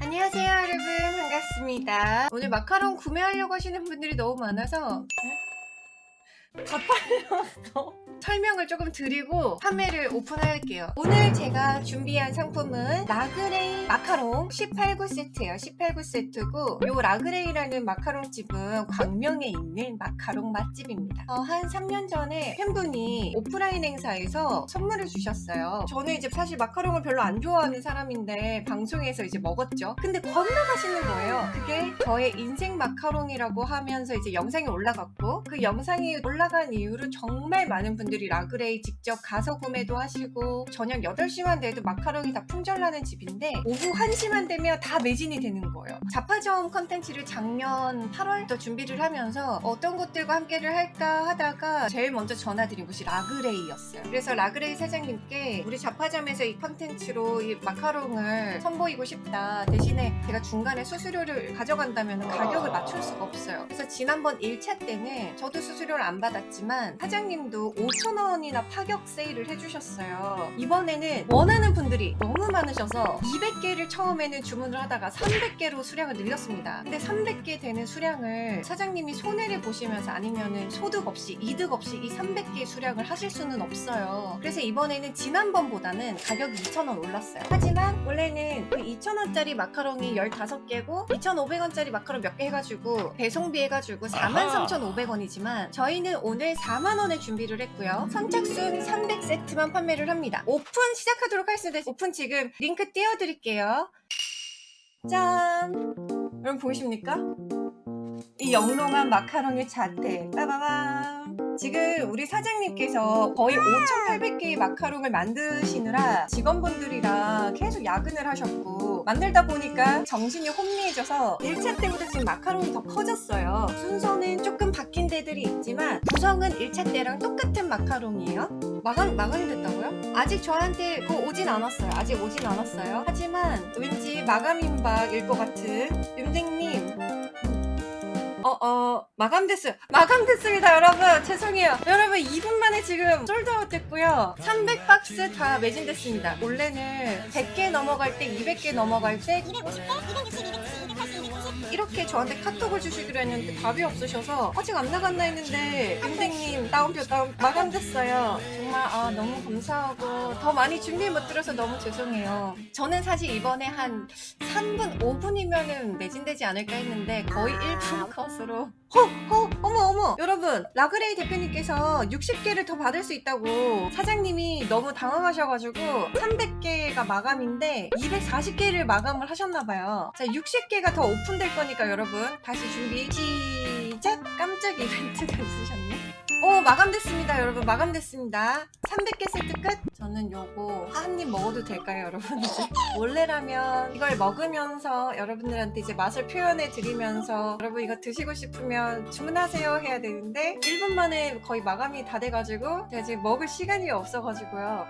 안녕하세요 여러분. 반갑습니다. 오늘 마카롱 구매하려고 하시는 분들이 너무 많아서 다 팔려서 설명을 조금 드리고 판매를 오픈할게요. 오늘 제가 준비한 상품은 라그레이 마카롱 18구 세트예요. 18구 세트고 요 라그레이라는 마카롱 집은 광명에 있는 마카롱 맛집입니다. 어, 한 3년 전에 팬분이 오프라인 행사에서 선물을 주셨어요. 저는 이제 사실 마카롱을 별로 안 좋아하는 사람인데 방송에서 이제 먹었죠. 근데 건너가시는 거예요. 그게 저의 인생 마카롱이라고 하면서 이제 영상이 올라갔고 그 영상이 올라간 이후로 정말 많은 분들이 라그레이 직접 가서 구매도 하시고 저녁 8시만 돼도 마카롱이 다 품절나는 집인데 오후 1시만 되면 다 매진이 되는 거예요. 자파점 컨텐츠를 작년 8월부터 준비를 하면서 어떤 것들과 함께를 할까 하다가 제일 먼저 전화드린 곳이 라그레이였어요. 그래서 라그레이 사장님께 우리 자파점에서 이 컨텐츠로 이 마카롱을 선보이고 싶다. 대신에 제가 중간에 수수료를 가져간다면 가격을 맞출 수가 없어요. 그래서 지난번 1차 때는 저도 수수료를 안 받았지만 사장님도 5,000원이나 파격 세일을 해주셨어요. 이번에는 원하는 분들이 너무 많으셔서 200개를 처음에는 주문을 하다가 300개로 수량을 늘렸습니다. 근데 300개 되는 수량을 사장님이 손해를 보시면서 아니면은 소득 없이 이득 없이 이 300개 수량을 하실 수는 없어요. 그래서 이번에는 지난번보다는 가격이 2,000원 올랐어요. 하지만 원래는 그 2,000원짜리 마카롱이 15개고 2,500원짜리 마카롱 몇 개 해가지고 배송비 해가지고 43,500원이지만 저희는 오늘 4만원에 준비를 했고요 선착순 300세트만 판매를 합니다. 오픈 시작하도록 하겠습니다. 오픈 지금 링크 띄워드릴게요. 짠! 여러분 보이십니까? 이 영롱한 마카롱의 자태. 빠바밤 지금 우리 사장님께서 거의 5,800개의 마카롱을 만드시느라 직원분들이랑 계속 야근을 하셨고 만들다 보니까 정신이 혼미해져서 1차 때보다 지금 마카롱이 더 커졌어요 순서는 조금 바뀐 데들이 있지만 구성은 1차 때랑 똑같은 마카롱이에요 마감, 마감이 됐다고요? 아직 저한테 그거 오진 않았어요 아직 오진 않았어요 하지만 왠지 마감임박일 것 같은 윤댕님 어, 어, 마감됐어요. 마감됐습니다, 여러분. 죄송해요. 여러분, 2분 만에 지금 솔드아웃 됐고요. 300박스 다 매진됐습니다. 원래는 100개 넘어갈 때, 200개 넘어갈 때, 250개, 260, 280, 280, 290. 이렇게 저한테 카톡을 주시기로 했는데 답이 없으셔서 아직 안 나갔나 했는데 윤댕님 다운표 다운 마감됐어요 정말 아 너무 감사하고 더 많이 준비 못 들어서 너무 죄송해요 저는 사실 이번에 한 3분 5분이면은 매진되지 않을까 했는데 거의 1분 컷으로 허! 허! 어머 어머 여러분 라그레이 대표님께서 60개를 더 받을 수 있다고 사장님이 너무 당황하셔가지고 300개가 마감인데 240개를 마감을 하셨나봐요 자 60개가 더 오픈될 거니까 여러분. 다시 준비. 시작! 깜짝 이벤트가 있으셨네. 오 마감됐습니다 여러분. 마감됐습니다. 300개 세트 끝! 저는 요거 한 입 먹어도 될까요 여러분? 이제 원래라면 이걸 먹으면서 여러분들한테 이제 맛을 표현해 드리면서 여러분 이거 드시고 싶으면 주문하세요 해야 되는데 1분 만에 거의 마감이 다 돼가지고 제가 지금 먹을 시간이 없어가지고요